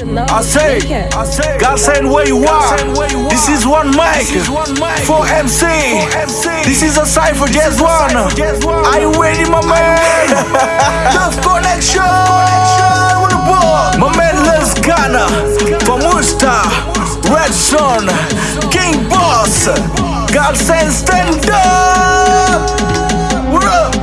I say, God send where you are. This is one mic, four MC. This is a cipher, just one. Are you ready, my man? Love connection with the boy. My man Les Ghana, from Worcester, Red Son, King Boss. God send stand up. What up?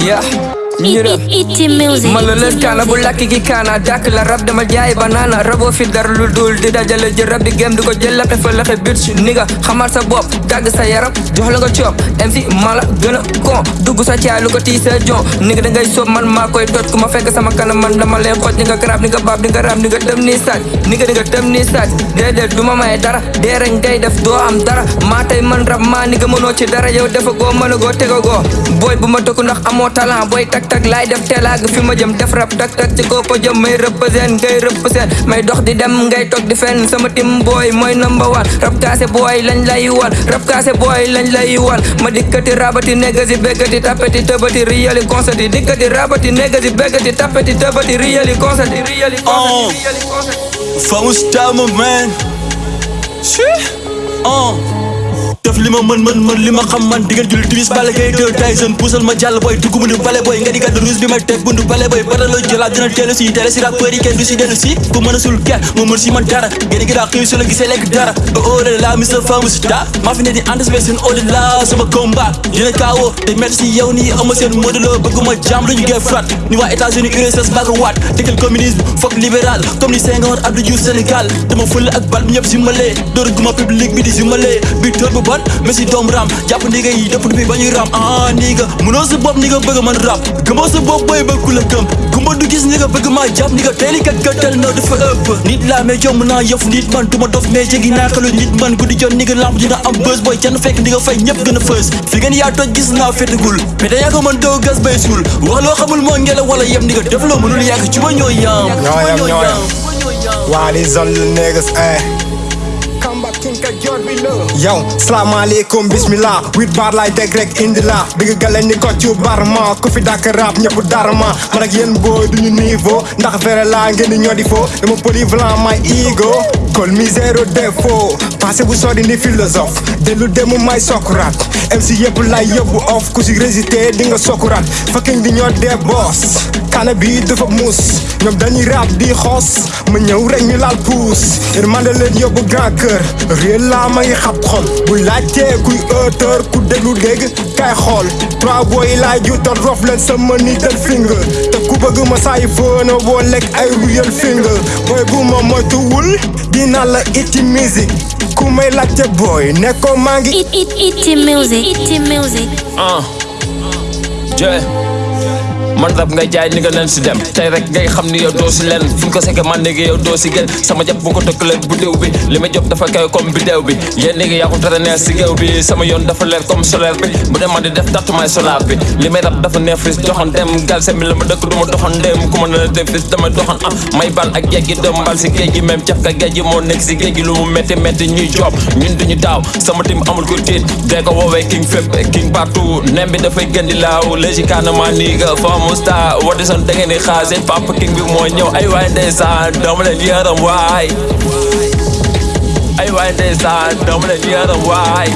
Yeah. Ñu dem Iti music. man la lës kaana bu lakki ki kaana dàkk la rab dama jaay banaana raboo fi dara lu dul di dajale jël rab bi gém di ko jël laxe fa laxe bit si ni nga xamal sa bopp dagg sa yaram jox la nga coob MC mala gën a kon dugg sa caay lu ko tii sa jon ni nga da ngay soob man maa koy toj ku ma fekk sama kanam man dama lay xooj ni nga garab ni nga baab ni nga raam ni nga tëm nii saaj ni nga di nga tëm nii saaj déedéet du ma may dara. Dee rek ngay def doo am dara. Maa tey man rab maa ni nga mënoo ci dara. Yow defa goo mën a goo tega goo booy bu ma tëkku ndax amoo talent. Booy tak tak laay def teelaag fi ma jëm def rab tak tak ci koo ko jëm may represent ngay represent may dox di dem ngay toog di fenn sama tim booy mooy number one rab kaase booy lañ lay wan rab kaase booy lañ lay wan ma dikkati rabati negasi béggati tapeti tëbati riyali concert dikkati rabati negasi béggati tapeti tëbati riyali concert riyali Oh. concert riyali concert Vamos oh. man. Shit Oh def li ma mën mën mën xam man diggante julli timis bale gay deux Tyson puusal ma jàll boy dugg bundu bale boy nga di gàddu ruus bi may teg bundu bale boy bata la jëlaat dina teelu si tele si rappeur yi kenn du si dellu si ku mën sul ker mu mën si man dara génn gi daa xëy la gisee lekk dara oh, oh la la Mr Famous Star maa fi ne di anticipé seen au la sama combat dina kaawoo te metti yow nii ama seen modelo bëgguma jàmm lu ñu gee frat ni waa États-Unis URSS baaga waat dëkkal communisme foog libéral comme ni Senghor Abdou Diouf Sénégal dama fël ak bal bi ñëpp si malee dóor guma public bi di si malee bi tóor bu bon mais si doom ram. Jàpp ni yi dëpp bi ba ñuy ram. Ah ni nga mënoo sa bopp ni bëgg man rap. Gëmoo sa bopp booy bëgg ku la gëm gumba du gis ni nga bëgg maa jàpp ni nga teeli kat gëttal na dafa ëpp nit laa mais jomb naa yëf nit man. Duma dof mais jéggi naa xelu nit man. Guddi jot ni nga lamp dina am bës booy kenn fekk di nga fay ñëpp gën a fës fi ngeen yaa toj gis naa mais da yaa ko mën doo gas bay suul wax loo xamul moo ngelaw wala yem ni nga def loo mënul yàgg ci ba ñoo yaam Ñoo yam, ñoo yam. Waa all little niggas, eh. Yow salaamaaleykum bismillah. Huit bar laay teg rek indi la nga gale ni ko ci barma. Ku fi dàkk rap ñëpp darma man ak yéen booy duñu niveau ndax vrai la ngeen di ñoo di fo dama my ego. Col mi zéro défaut passé bu sori ni philosophe dellu demu may sokuraat MC yëpp lay yóbbu off ku si résister di nga sokuraat fucking di ñoo dee boss kana bi dafa muus. Ñoom dañuy rap di xoos ma ñëw rek ñu laal puus. Yërmande leen yóbbu grand cœur réel laa ma ngi xab xol. Bu laajtee kuy auteur ku déglu dégg kay xool. Trois boy laa juutal rof leen sama nital finger. Te ku bëgg ma saay fëna boo lekk ay real finger. Boy bu ma moytuwul dina la iti musique Kumai like the boy, Neko Mangi. It, it, it, music, it, music. Uh, yeah. Man rab ngay jaay ni nga leen si dem tey rek ngay xam ni yow doo si leen fu ko sekke man léegi yow doo si gën sama jàpp bu ko tëkkalee bu déw bi li ma job dafa kaw comme bi déw bi yéen léegi yaa ko neex si géew bi sama yoon dafa leer comme solaire bi bu dee man di def tattumaay solar bi li may rab dafa neex fis doxan dem gal se mi la ma dëkk du ma doxan dem ku ma na def fis damay doxan ah may bal ak géej gi dem mbal si géej gi même caf ka géej gi moo nekk si géej gi lu mu métti métti ñuy job ñun duñu daaw sama tim amul ko tiit dee ko woowee king fépp king partout nem bi dafay gën di laaw léegi kaanamaa nii nga faamu star wadi son da ngeen di xaar seen papa king bi moo ñëw ay waay ndeysaan dama leen yaram waay ay waay ndeysaan dama leen yaram waay